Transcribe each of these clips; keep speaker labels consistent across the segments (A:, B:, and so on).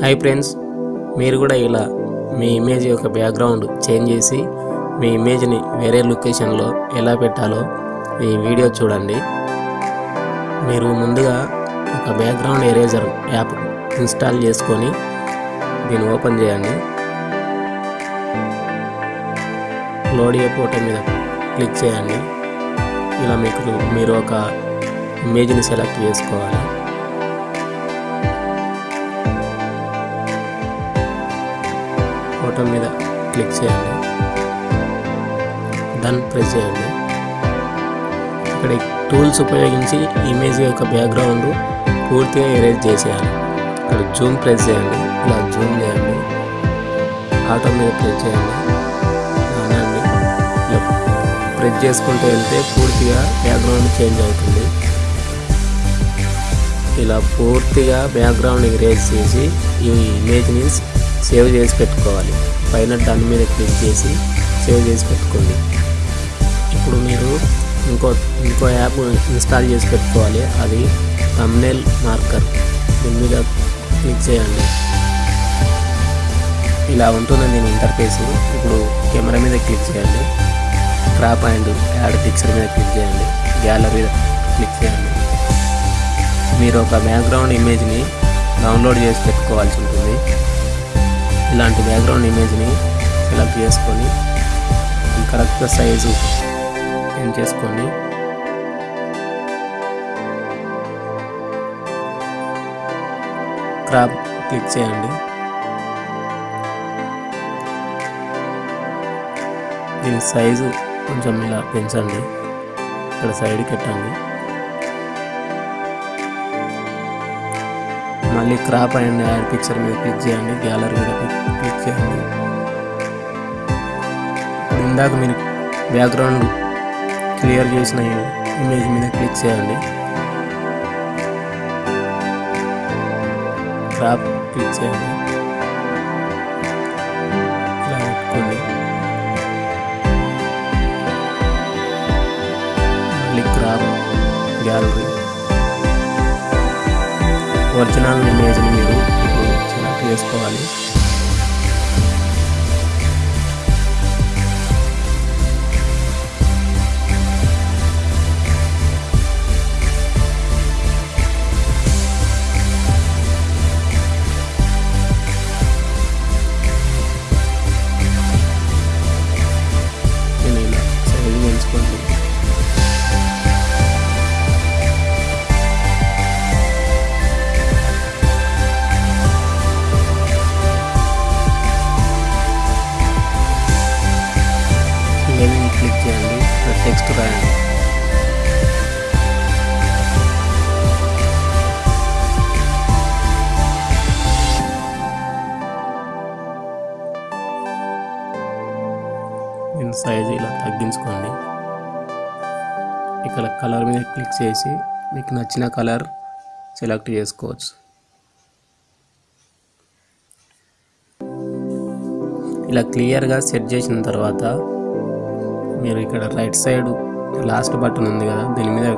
A: Hi friends మీరు కూడా ఇలా మీ ఇమేజ్ యొక్క బ్యాక్గ్రౌండ్ చేంజ్ చేసి మీ ఇమేజ్ని వేరే లొకేషన్లో ఎలా పెట్టాలో ఈ వీడియో చూడండి. మీరు ముందుగా ఒక బ్యాక్గ్రౌండ్ ఎరేజర్ యాప్ ఇన్స్టాల్ చేసుకొని దీన్ని ఓపెన్ చేయండి. లోడ్ ఏ ఫోటో మీద క్లిక్ చేయండి. ఇలా మీకు మీరు ఒక ఇమేజ్ని సెలెక్ట్ చేసుకోవాలి. బటన్ మీద క్లిక్ చేయండి. డన్ ప్రెస్ చేయండి. ఇక్కడ టూల్స్ ఉపయోగించి ఇమేజ్ యొక్క బ్యాక్గ్రౌండ్ పూర్తిగా ఎరేజ్ చేసేయాలి. ఇక్కడ జూమ్ ప్రెస్ చేయండి. ఇలా జూమ్ చేయండి. ఆటో మీద ప్రెస్ చేయండి. అనండి. ఇలా ప్రెస్ చేసుకుంటూ వెళ్తే పూర్తిగా బ్యాక్గ్రౌండ్ చేంజ్ అవుతుంది. ఇలా పూర్తిగా బ్యాక్గ్రౌండ్ ఎరేజ్ చేసి ఈ ఇమేజ్ని సేవ్ చేసి పెట్టుకోవాలి. పైన దాని మీద క్లిక్ చేసి సేవ్ చేసి పెట్టుకోండి. ఇప్పుడు మీరు ఇంకో ఇంకో యాప్ ఇన్స్టాల్ చేసి పెట్టుకోవాలి. అది తమ్నేల్ మార్కర్ దీని మీద క్లిక్ చేయండి. ఇలా ఉంటుంది దీని ఇంటర్ఫేస్ ఇప్పుడు కెమెరా మీద క్లిక్ చేయండి. క్రాప్ అండ్ యాడ్ పిక్చర్ మీద క్లిక్ చేయండి. గ్యాలరీ క్లిక్ చేయండి. మీరు ఒక బ్యాక్గ్రౌండ్ ఇమేజ్ని డౌన్లోడ్ చేసి పెట్టుకోవాల్సి ఉంటుంది. ఇలాంటి బ్యాక్గ్రౌండ్ ఇమేజ్ని సెలెక్ట్ చేసుకొని కరెక్ట్గా సైజు పెంచేసుకోండి క్రాప్ క్లిక్ చేయండి. దీని సైజు కొంచెం ఇలా పెంచండి. ఇక్కడ సైడ్ పెట్టండి మళ్ళీ క్రాప్ అండ్ యాడ్ పిక్చర్ మీద క్లిక్ చేయండి గ్యాలరీ మీద క్లిక్ చేయండి. ఇందాక మీరు బ్యాక్గ్రౌండ్ క్లియర్ చేసిన ఇమేజ్ మీద క్లిక్ చేయండి. క్రాప్ క్లిక్ చేయండి. ఇలా పెట్టుకోండి. మళ్ళీ క్రాప్ గ్యాలరీ ఒరిజినల్ ఇమేజ్ని మీరు ఇప్పుడు సెలెక్ట్ చేసుకోవాలి. Band. టెక్స్ట్ దీని ఇలా తగ్గించుకోండి ఇక్కడ కలర్ మీద క్లిక్ చేసి మీకు నచ్చిన కలర్ సెలెక్ట్ చేసుకోవచ్చు ఇలా క్లియర్గా సెట్ చేసిన తర్వాత మీరు ఇక్కడ రైట్ సైడ్ లాస్ట్ బటన్ ఉంది కదా దీని మీద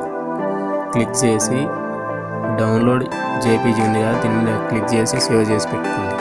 A: క్లిక్ చేసి డౌన్లోడ్ జేపీజీ ఉంది కదా దీని మీద క్లిక్ చేసి సేవ్ చేసి పెట్టుకోండి.